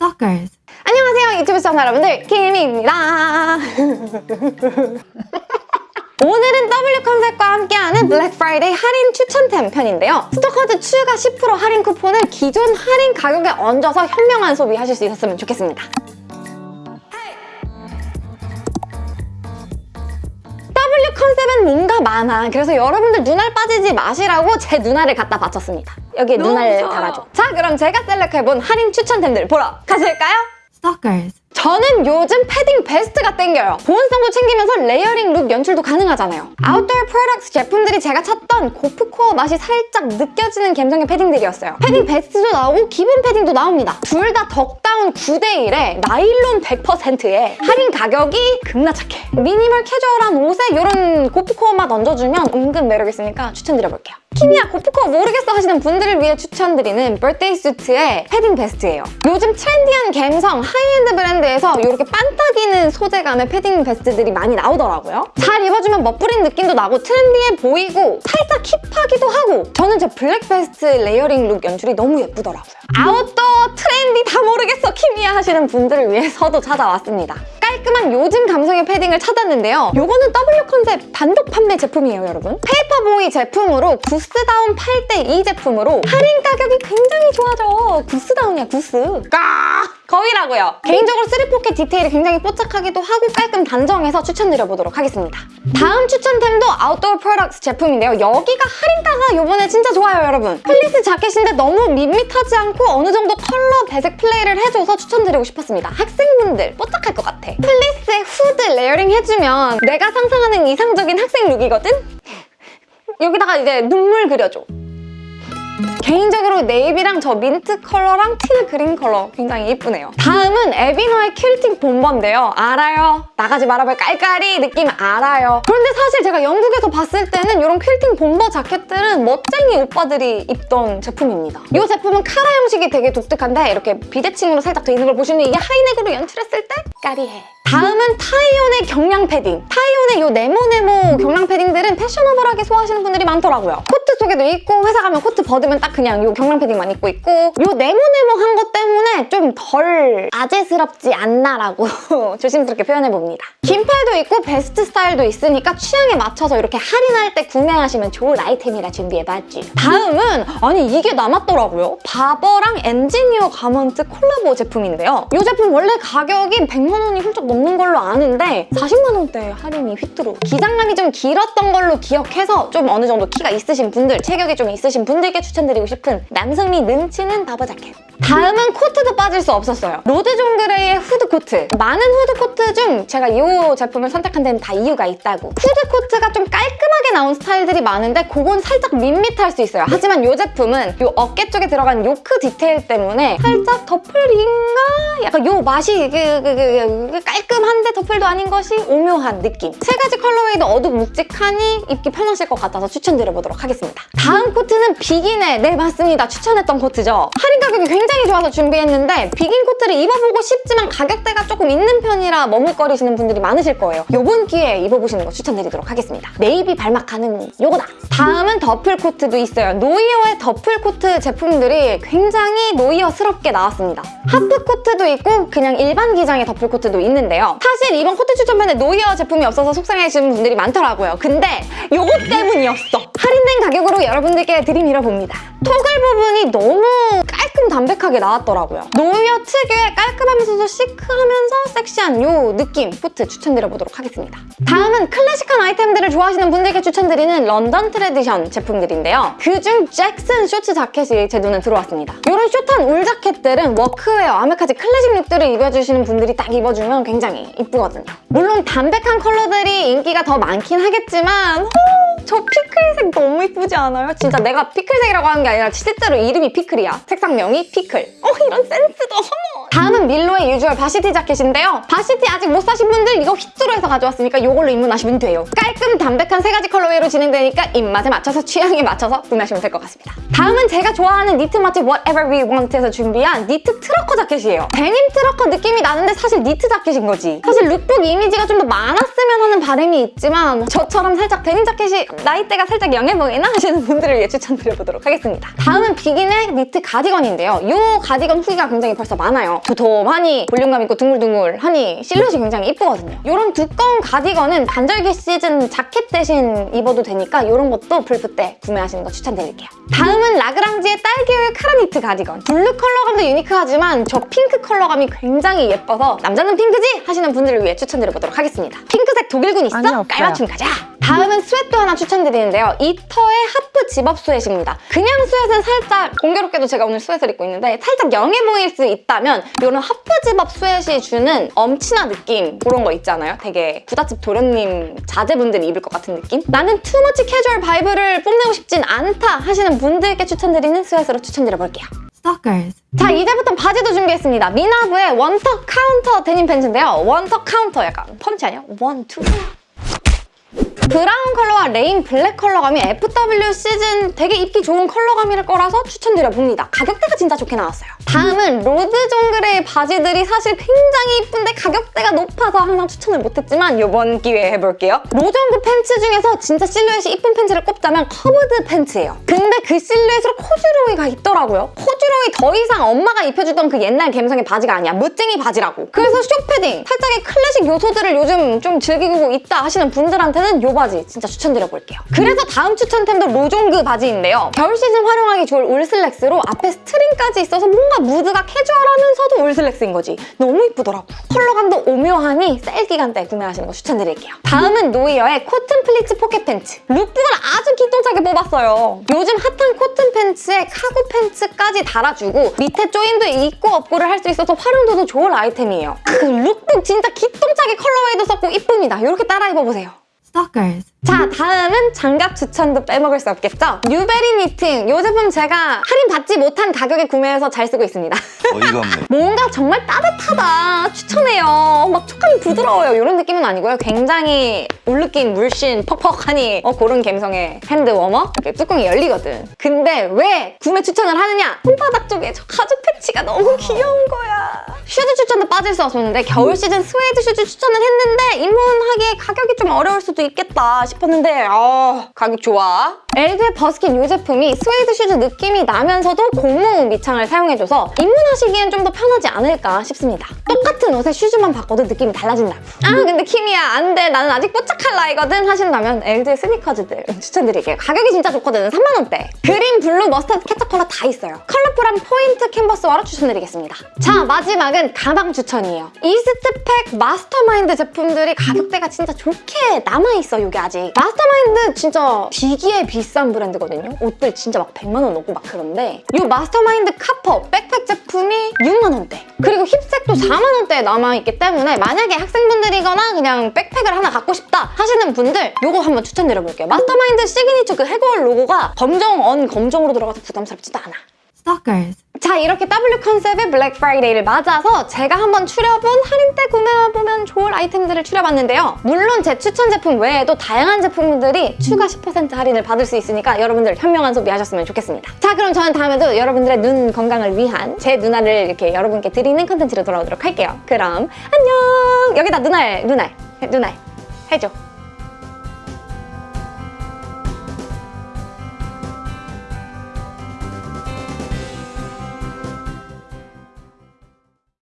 Stalkers. 안녕하세요 유튜브 시청자 여러분들 키미입니다. 오늘은 W 컨셉과 함께하는 블랙 프라이데이 할인 추천템 편인데요. 스토커즈 추가 10% 할인 쿠폰을 기존 할인 가격에 얹어서 현명한 소비하실 수 있었으면 좋겠습니다. W 컨셉은 뭔가 많아. 그래서 여러분들 눈알 빠지지 마시라고 제 눈알을 갖다 바쳤습니다 여기에 너무 눈알 무서워요. 달아줘 자 그럼 제가 select해본 할인 추천템들 보러 가실까요? Stalkers. 저는 요즘 패딩 베스트가 땡겨요. 보온성도 챙기면서 layering look 연출도 가능하잖아요. 아웃도어 프로덕트 제품들이 제가 찾던 고프코어 맛이 살짝 느껴지는 감성의 패딩들이었어요. 패딩 베스트도 나오고 기본 패딩도 나옵니다. 둘 다 duck down 9대1에 나일론 100%에 할인 가격이 겁나 착해. 미니멀 캐주얼한 옷에 이런 고프코어 맛 얹어주면 은근 매력 있으니까 추천드려볼게요. 키미야 고프코어 모르겠어 하시는 분들을 위해 추천드리는 Birthday Suit의 패딩 베스트예요. 요즘 trendy한 감성 하이엔드 브랜드에서 이렇게 반딱이는 소재감의 패딩 베스트들이 많이 나오더라고요. 잘 입어주면 멋부린 느낌도 나고 trendy해 보이고 살짝 hip하기도 하고 저는 저 블랙 베스트 layering look 연출이 너무 예쁘더라고요. 아웃도어 트렌디 다 모르겠어 키미야 하시는 분들을 위해서도 찾아왔습니다. 깔끔한 요즘 감성의 패딩을 찾았는데요. 요거는 W 컨셉 단독 판매 제품이에요, 여러분. 페이퍼보이 제품으로 goose down 8대2 제품으로 할인 가격이 굉장히 좋아져. goose down이야, goose. 까! 거위라고요. 개인적으로 3포켓 디테일이 굉장히 뽀짝하기도 하고 깔끔 단정해서 추천드려보도록 하겠습니다. 다음 추천템도 아웃도어 프로덕트 제품인데요. 여기가 할인가가 요번에 진짜 좋아요, 여러분. 플리스 자켓인데 너무 밋밋하지 않고 어느 정도 컬러 배색 플레이를 해줘서 추천드리고 싶었습니다. 학생분들 뽀짝할 것 같아. 플리스에 후드 layering 해주면 내가 상상하는 이상적인 학생 룩이거든? 여기다가 이제 눈물 그려줘. 개인적으로 네이비랑 저 민트 컬러랑 티드 그린 컬러 굉장히 예쁘네요. 다음은 에비노의 퀼팅 본버인데요. 알아요. 나가지 말아볼 깔깔이 느낌 알아요. 그런데 사실 제가 영국에서 봤을 때는 이런 퀼팅 본버 자켓들은 멋쟁이 오빠들이 입던 제품입니다. 이 제품은 카라 형식이 되게 독특한데 이렇게 비대칭으로 살짝 돼 있는 걸 보시면 이게 하이넥으로 연출했을 때 까리해. 다음은 타이온의 경량 패딩. 타이온의 이 네모네모 경량 패딩들은 fashionable하게 소화하시는 분들이 많더라고요. 코트 속에도 있고 회사 가면 코트 벗으면 딱 그냥 이 경량 패딩만 입고 있고 이 네모네모한 것 때문에 좀 덜 아재스럽지 않나라고 조심스럽게 표현해봅니다. 긴 팔도 있고 베스트 스타일도 있으니까 취향에 맞춰서 이렇게 할인할 때 구매하시면 좋은 아이템이라 준비해봤지. 다음은 아니 이게 남았더라고요. 바버랑 엔지니어 가먼트 콜라보 제품인데요. 이 제품 원래 가격이 100만 원이 훌쩍 넘는 걸로 아는데 40만 원대 할인이 휘뚜루. 기장감이 좀 길었던 걸로 기억해서 좀 어느 정도 키가 있으신 분들, 체격이 좀 있으신 분들께 추천드리고 싶은 남성미 넘치는 바버 자켓. 다음은 코트도 빠질 수 없었어요. 로드 존 그레이의 후드 코트. 많은 후드 코트 중 제가 이 제품을 선택한 데는 다 이유가 있다고. 후드 코트가 좀 깔끔하게 나온 스타일들이 많은데 그건 살짝 밋밋할 수 있어요. 하지만 이 제품은 이 어깨 쪽에 들어간 요크 디테일 때문에 살짝 duffle인가? 약간 요 맛이 그, 그, 그, 그 깔끔한데 duffle도 아닌 것이 오묘한 느낌. 세 가지 colorway도 어둡 묵직하니 입기 편하실 것 같아서 추천드려보도록 하겠습니다. 다음 코트는 비긴의 네 맞습니다. 추천했던 코트죠. 할인 가격이 굉장히 좋아서 준비했는데 비긴 코트를 입어보고 싶지만 가격대가 조금 있는 편이라 머뭇거리시는 분들이 많 으실 거예요. 요번 기회에 입어보시는 거 추천드리도록 하겠습니다. 네이비 balmacaan은 요거다. 다음은 duffle 코트도 있어요. 노이어의 duffle 코트 제품들이 굉장히 노이어스럽게 나왔습니다. 하프 코트도 있고 그냥 일반 기장의 duffle 코트도 있는데요. 사실 이번 코트 추천편에 노이어 제품이 없어서 속상해하시는 분들이 많더라고요. 근데 요거 때문이었어. 할인된 가격으로 여러분들께 들이밀어봅니다. toggle 부분이 너무 깔끔 담백하게 나왔더라고요. 노이어 특유의 깔끔하면서도 chic하면서 섹시한 요 느낌 코트 추천드려보도록 하겠습니다. 다음은 클래식한 아이템들을 좋아하시는 분들께 추천드리는 런던 트레디션 제품들인데요. 그중 잭슨 쇼츠 자켓이 제 눈에 들어왔습니다. 이런 숏한 울 자켓들은 워크웨어, 아메카지 클래식 look들을 입어주시는 분들이 딱 입어주면 굉장히 이쁘거든요. 물론 담백한 컬러들이 인기가 더 많긴 하겠지만 호, 저 피클색 너무 이쁘지 않아요? 진짜 내가 피클색이라고 하는 게 아니라 실제로 이름이 피클이야. 색상명이 피클. 어 이런 센스도 어머. 다음은 밀로의 usual varsity 자켓인데요. varsity 아직 못 사신 분들 이거 휘뚜루 해서 가져왔으니까 이걸로 입문하시면 돼요. 깔끔 담백한 세 가지 colorway로 진행되니까 입맛에 맞춰서 취향에 맞춰서 구매하시면 될 것 같습니다. 다음은 제가 좋아하는 니트 맛집 Whatever We Want에서 준비한 니트 trucker 자켓이에요. 데님 trucker 느낌이 나는데 사실 니트 자켓인 거지. 사실 룩북 이미지가 좀 더 많았으면 하는 바람이 있지만 저처럼 살짝 데님 자켓이 나이대가 살짝 young해 보이나 하시는 분들을 위해 추천드려보도록 하겠습니다. 다음은 비긴의 니트 가디건인데요. 이 가디건 후기가 굉장히 벌써 많아요. 도톰하니 볼륨감 있고 둥글둥글하니 실루엣이 굉장히 이쁘거든요. 이런 두꺼운 가디건은 간절기 시즌 자켓 대신 입어도 되니까 이런 것도 블프 때 구매하시는 거 추천드릴게요. 다음은 라그랑지의 딸기우유 카라 니트 가디건. 블루 컬러감도 unique하지만 저 핑크 컬러감이 굉장히 예뻐서 남자는 핑크지? 하시는 분들을 위해 추천드려보도록 하겠습니다. 핑크색 독일군 있어? 아니. 깔맞춤 가자! 다음은 sweat 하나 추천드리는데요. 이터의 half zip-up sweat입니다. 그냥 sweat는 살짝 공교롭게도 제가 오늘 sweat를 입고 있는데 살짝 young해 보일 수 있다면 이런 half zip-up sweat이 주는 엄친아 느낌 그런 거 있잖아요. 되게 부잣집 도련님 자제분들이 입을 것 같은 느낌? 나는 too much 캐주얼 vibe를 뽐내고 싶진 않다 하시는 분들께 추천드리는 sweat로 추천드려볼게요. Stalkers. 자 이제부터 바지도 준비했습니다. 미나브의 one tuck 카운터 데님 팬츠인데요. one tuck 카운터 약간 펀치 아니야? one, two. brown 컬러와 rain black 컬러감이 FW 시즌 되게 입기 좋은 컬러감일 거라서 추천드려봅니다. 가격대가 진짜 좋게 나왔어요. 다음은 로드 존 그레이 바지들이 사실 굉장히 이쁜데 가격대가 높아서 항상 추천을 못했지만 이번 기회에 해볼게요. 로존그 팬츠 중에서 진짜 실루엣이 이쁜 팬츠를 꼽자면 curved 팬츠예요. 근데 그 실루엣으로 코듀로이가 있더라고요. 코듀로이 더 이상 엄마가 입혀주던 그 옛날 감성의 바지가 아니야. 멋쟁이 바지라고. 그래서 숏패딩, 살짝의 클래식 요소들을 요즘 좀 즐기고 있다 하시는 분들한테는 이 바지 진짜 추천드려 볼게요. 그래서 다음 추천템도 로종그 바지인데요. 겨울 시즌 활용하기 좋을 울슬랙스로 앞에 string까지 있어서 뭔가 무드가 캐주얼하면서도 울슬랙스인 거지. 너무 이쁘더라고. 컬러감도 오묘하니 세일 기간 때 구매하시는 거 추천드릴게요. 다음은 노이어의 cotton pleats 포켓 팬츠. lookbook을 아주 기똥차게 뽑았어요. 요즘 hot한 cotton 팬츠에 cargo 팬츠까지 달아주고 밑에 조임도 있고 없고를 할 수 있어서 활용도도 좋은 아이템이에요. 그 룩북 진짜 기똥차게 colorway도 썼고 이쁩니다. 이렇게 따라 입어보세요. Stalkers. 자 다음은 장갑 추천도 빼먹을 수 없겠죠? 뉴베리 knitting 이 제품 제가 할인 받지 못한 가격에 구매해서 잘 쓰고 있습니다. 어이가 없네. 뭔가 정말 따뜻하다. 추천해요. 막 촉감이 부드러워요. 이런 느낌은 아니고요. 굉장히 울느낌 물씬 퍽퍽하니 어, 그런 감성의 hand warmer? 이렇게 뚜껑이 열리거든. 근데 왜 구매 추천을 하느냐? 손바닥 쪽에 저 가죽 patch가 너무 귀여운 거야. shoes 추천도 빠질 수 없었는데 겨울 시즌 스웨이드 shoes 추천을 했는데 입문하기에 가격이 좀 어려울 수도 있겠다 싶었는데 아 가격 좋아 엘드의 버스킨 이 제품이 스웨이드 shoes 느낌이 나면서도 고무 밑창을 사용해줘서 입문하시기엔 좀 더 편하지 않을까 싶습니다. 똑같은 옷에 shoes만 바꿔도 느낌이 달라진다고. 아 근데 키미야 안 돼. 나는 아직 뽀짝할 나이거든 하신다면 엘드의 스니커즈들 추천드릴게요. 가격이 진짜 좋거든요. 3만 원대. green, blue, mustard, 케첩 컬러 다 있어요. 컬러풀한 포인트 캔버스화로 추천드리겠습니다. 자 마지막은 가방 추천이에요. 이스트팩 마스터마인드 제품들이 가격대가 진짜 좋게 남아있어 이게 아직. 마스터마인드 진짜 비기에 비싼 브랜드거든요. 옷들 진짜 막 100만 원 넘고 막 그런데 이 마스터마인드 카퍼 백팩 제품이 6만 원대. 그리고 힙색도 4만 원대에 남아있기 때문에 만약에 학생분들이거나 그냥 백팩을 하나 갖고 싶다 하시는 분들 이거 한번 추천드려볼게요. 마스터마인드 시그니처 그 해골 로고가 검정 on 검정으로 들어가서 부담스럽지도 않아. Stalkers. 자 이렇게 W 컨셉의 블랙 프라이데이를 맞아서 제가 한번 추려본 할인 때 구매해보면 좋을 아이템들을 추려봤는데요. 물론 제 추천 제품 외에도 다양한 제품들이 추가 10% 할인을 받을 수 있으니까 여러분들 현명한 소비하셨으면 좋겠습니다. 자 그럼 저는 다음에도 여러분들의 눈 건강을 위한 제 눈알을 이렇게 여러분께 드리는 컨텐츠로 돌아오도록 할게요. 그럼 안녕! 여기다 눈알, 눈알, 눈알 해줘.